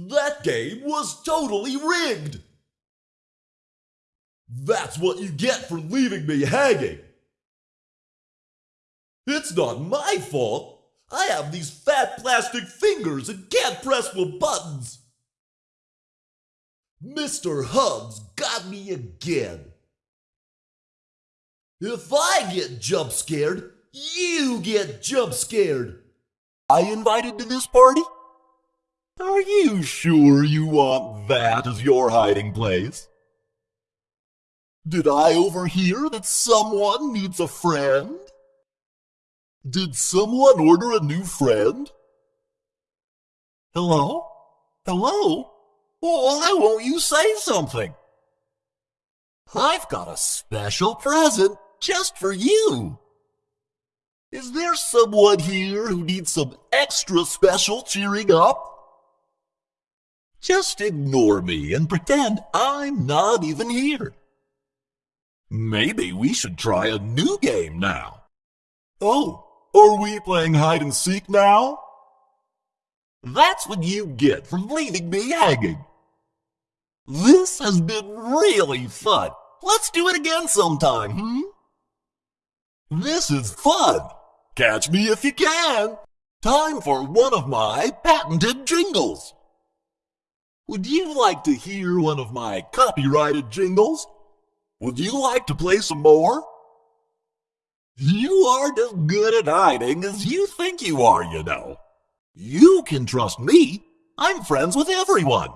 That game was totally rigged! That's what you get for leaving me hanging! It's not my fault! I have these fat plastic fingers and can't press the buttons! Mr. Hubs got me again! If I get jump scared, you get jump scared! I invited to this party? Are you sure you want that as your hiding place? Did I overhear that someone needs a friend? Did someone order a new friend? Hello? Hello? Why won't you say something? I've got a special present just for you. Is there someone here who needs some extra special cheering up? Just ignore me and pretend I'm not even here. Maybe we should try a new game now. Oh, are we playing hide and seek now? That's what you get for leaving me hanging. This has been really fun. Let's do it again sometime, hmm? This is fun. Catch me if you can. Time for one of my patented jingles. Would you like to hear one of my copyrighted jingles? Would you like to play some more? You aren't as good at hiding as you think you are, you know. You can trust me. I'm friends with everyone.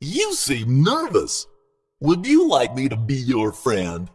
You seem nervous. Would you like me to be your friend?